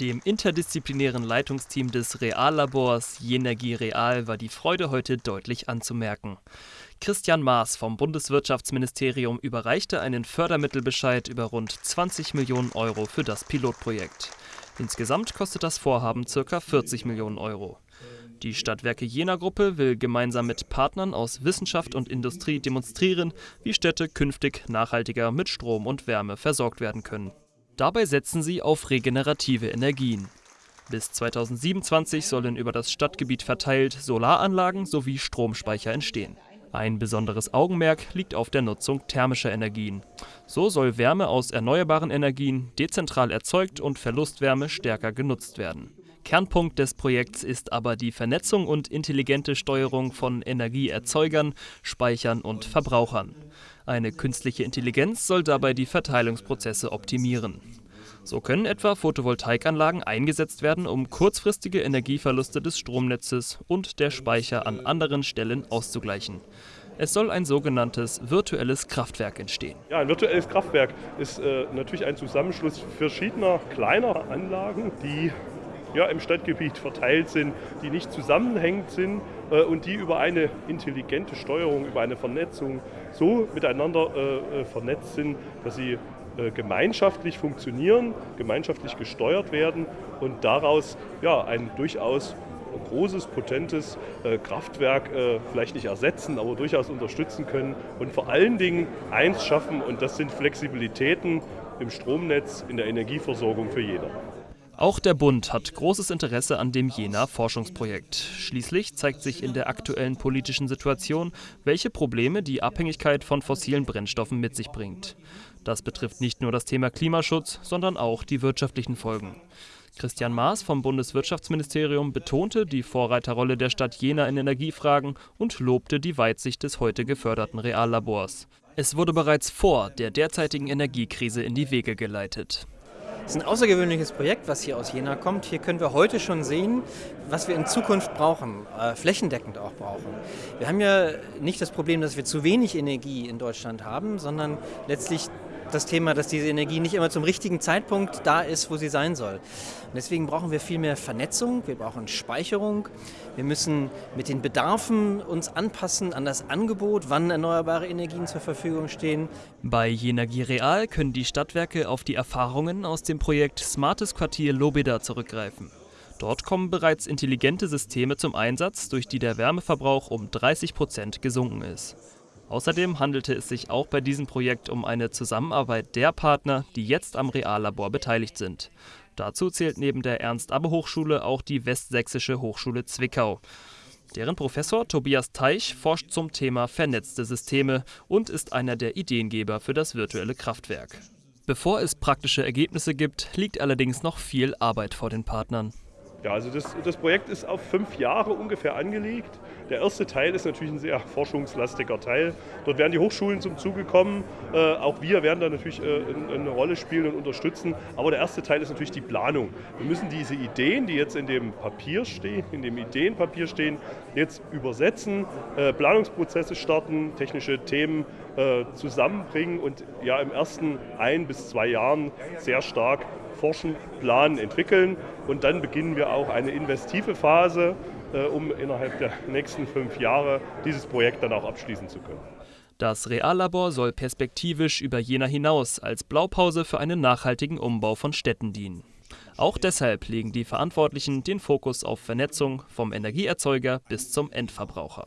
Dem interdisziplinären Leitungsteam des Reallabors Jenergie Real war die Freude heute deutlich anzumerken. Christian Maas vom Bundeswirtschaftsministerium überreichte einen Fördermittelbescheid über rund 20 Millionen Euro für das Pilotprojekt. Insgesamt kostet das Vorhaben ca. 40 Millionen Euro. Die Stadtwerke Jena Gruppe will gemeinsam mit Partnern aus Wissenschaft und Industrie demonstrieren, wie Städte künftig nachhaltiger mit Strom und Wärme versorgt werden können. Dabei setzen sie auf regenerative Energien. Bis 2027 sollen über das Stadtgebiet verteilt Solaranlagen sowie Stromspeicher entstehen. Ein besonderes Augenmerk liegt auf der Nutzung thermischer Energien. So soll Wärme aus erneuerbaren Energien dezentral erzeugt und Verlustwärme stärker genutzt werden. Kernpunkt des Projekts ist aber die Vernetzung und intelligente Steuerung von Energieerzeugern, Speichern und Verbrauchern. Eine künstliche Intelligenz soll dabei die Verteilungsprozesse optimieren. So können etwa Photovoltaikanlagen eingesetzt werden, um kurzfristige Energieverluste des Stromnetzes und der Speicher an anderen Stellen auszugleichen. Es soll ein sogenanntes virtuelles Kraftwerk entstehen. Ja, ein virtuelles Kraftwerk ist äh, natürlich ein Zusammenschluss verschiedener kleiner Anlagen, die ja, im Stadtgebiet verteilt sind, die nicht zusammenhängend sind äh, und die über eine intelligente Steuerung, über eine Vernetzung so miteinander äh, äh vernetzt sind, dass sie äh, gemeinschaftlich funktionieren, gemeinschaftlich gesteuert werden und daraus ja, ein durchaus großes, potentes äh, Kraftwerk äh, vielleicht nicht ersetzen, aber durchaus unterstützen können und vor allen Dingen eins schaffen und das sind Flexibilitäten im Stromnetz, in der Energieversorgung für jeder. Auch der Bund hat großes Interesse an dem Jena-Forschungsprojekt. Schließlich zeigt sich in der aktuellen politischen Situation, welche Probleme die Abhängigkeit von fossilen Brennstoffen mit sich bringt. Das betrifft nicht nur das Thema Klimaschutz, sondern auch die wirtschaftlichen Folgen. Christian Maas vom Bundeswirtschaftsministerium betonte die Vorreiterrolle der Stadt Jena in Energiefragen und lobte die Weitsicht des heute geförderten Reallabors. Es wurde bereits vor der derzeitigen Energiekrise in die Wege geleitet. Es ist ein außergewöhnliches Projekt, was hier aus Jena kommt. Hier können wir heute schon sehen, was wir in Zukunft brauchen, äh, flächendeckend auch brauchen. Wir haben ja nicht das Problem, dass wir zu wenig Energie in Deutschland haben, sondern letztlich das Thema, dass diese Energie nicht immer zum richtigen Zeitpunkt da ist, wo sie sein soll. Und deswegen brauchen wir viel mehr Vernetzung, wir brauchen Speicherung, wir müssen mit den Bedarfen uns anpassen an das Angebot, wann erneuerbare Energien zur Verfügung stehen. Bei Jenergie Real können die Stadtwerke auf die Erfahrungen aus dem Projekt Smartes Quartier Lobeda zurückgreifen. Dort kommen bereits intelligente Systeme zum Einsatz, durch die der Wärmeverbrauch um 30 Prozent gesunken ist. Außerdem handelte es sich auch bei diesem Projekt um eine Zusammenarbeit der Partner, die jetzt am Reallabor beteiligt sind. Dazu zählt neben der Ernst-Abbe-Hochschule auch die Westsächsische Hochschule Zwickau. Deren Professor Tobias Teich forscht zum Thema vernetzte Systeme und ist einer der Ideengeber für das virtuelle Kraftwerk. Bevor es praktische Ergebnisse gibt, liegt allerdings noch viel Arbeit vor den Partnern. Ja, also das, das Projekt ist auf fünf Jahre ungefähr angelegt. Der erste Teil ist natürlich ein sehr forschungslastiger Teil. Dort werden die Hochschulen zum Zuge kommen. Äh, auch wir werden da natürlich äh, eine Rolle spielen und unterstützen. Aber der erste Teil ist natürlich die Planung. Wir müssen diese Ideen, die jetzt in dem Papier stehen, in dem Ideenpapier stehen, jetzt übersetzen, äh, Planungsprozesse starten, technische Themen äh, zusammenbringen und ja im ersten ein bis zwei Jahren sehr stark forschen, planen, entwickeln. Und dann beginnen wir auch eine investive Phase, äh, um innerhalb der nächsten fünf Jahre dieses Projekt dann auch abschließen zu können. Das Reallabor soll perspektivisch über Jena hinaus als Blaupause für einen nachhaltigen Umbau von Städten dienen. Auch deshalb legen die Verantwortlichen den Fokus auf Vernetzung vom Energieerzeuger bis zum Endverbraucher.